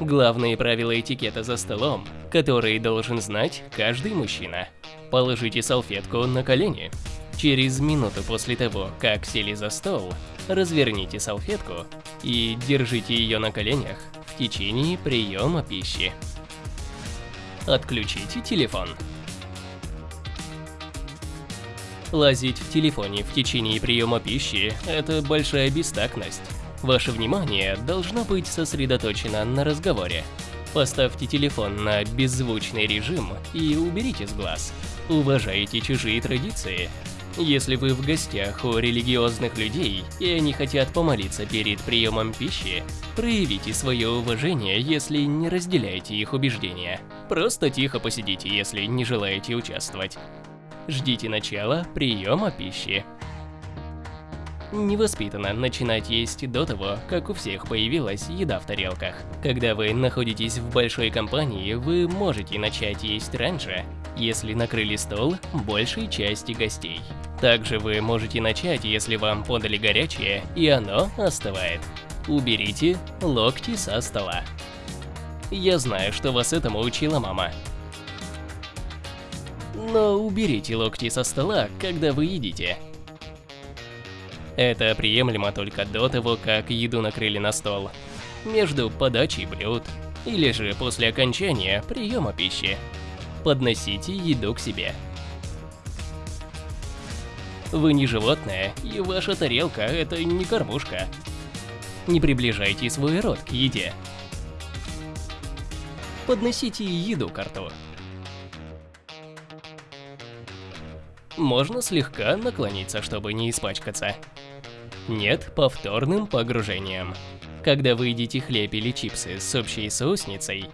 Главные правила этикета за столом, которые должен знать каждый мужчина. Положите салфетку на колени. Через минуту после того, как сели за стол, разверните салфетку и держите ее на коленях в течение приема пищи. Отключите телефон. Лазить в телефоне в течение приема пищи – это большая бестактность. Ваше внимание должно быть сосредоточено на разговоре. Поставьте телефон на беззвучный режим и уберите с глаз. Уважайте чужие традиции. Если вы в гостях у религиозных людей, и они хотят помолиться перед приемом пищи, проявите свое уважение, если не разделяете их убеждения. Просто тихо посидите, если не желаете участвовать. Ждите начала приема пищи. Невоспитанно начинать есть до того, как у всех появилась еда в тарелках. Когда вы находитесь в большой компании, вы можете начать есть раньше, если накрыли стол большей части гостей. Также вы можете начать, если вам подали горячее и оно остывает. Уберите локти со стола. Я знаю, что вас этому учила мама. Но уберите локти со стола, когда вы едите. Это приемлемо только до того, как еду накрыли на стол, между подачей блюд, или же после окончания приема пищи. Подносите еду к себе. Вы не животное, и ваша тарелка – это не кормушка. Не приближайте свой рот к еде. Подносите еду к рту. Можно слегка наклониться, чтобы не испачкаться. Нет повторным погружением. Когда вы едите хлеб или чипсы с общей соусницей,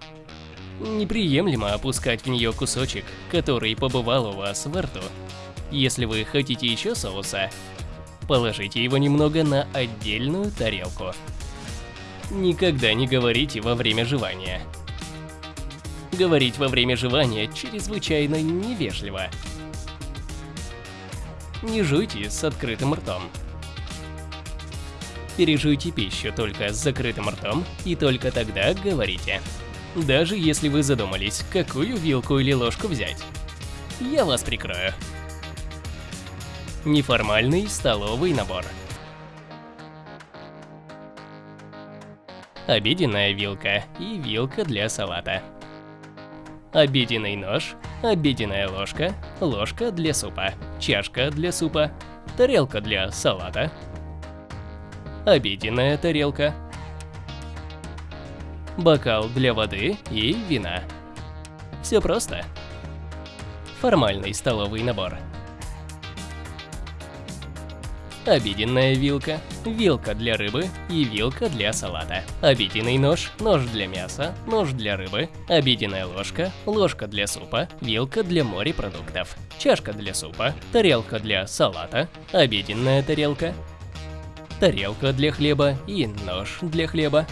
неприемлемо опускать в нее кусочек, который побывал у вас во рту. Если вы хотите еще соуса, положите его немного на отдельную тарелку. Никогда не говорите во время жевания. Говорить во время жевания чрезвычайно невежливо. Не жуйте с открытым ртом. Пережуйте пищу только с закрытым ртом и только тогда говорите. Даже если вы задумались, какую вилку или ложку взять. Я вас прикрою. Неформальный столовый набор. Обеденная вилка и вилка для салата. Обеденный нож, обеденная ложка, ложка для супа, чашка для супа, тарелка для салата, обеденная тарелка, бокал для воды и вина. Все просто. Формальный столовый набор. Обеденная вилка, вилка для рыбы и вилка для салата. Обеденный нож, нож для мяса, нож для рыбы, обеденная ложка, ложка для супа, вилка для морепродуктов, чашка для супа, тарелка для салата, обеденная тарелка, тарелка для хлеба и нож для хлеба,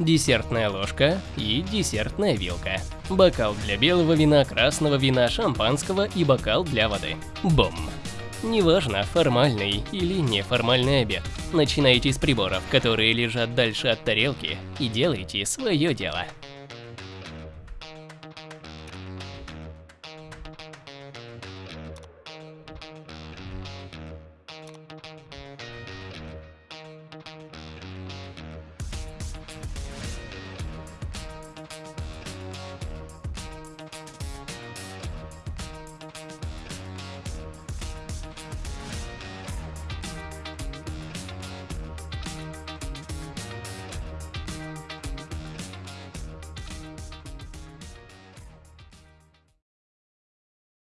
десертная ложка и десертная вилка, бокал для белого вина, красного вина, шампанского и бокал для воды. Бум! Неважно, формальный или неформальный обед. Начинайте с приборов, которые лежат дальше от тарелки, и делайте свое дело.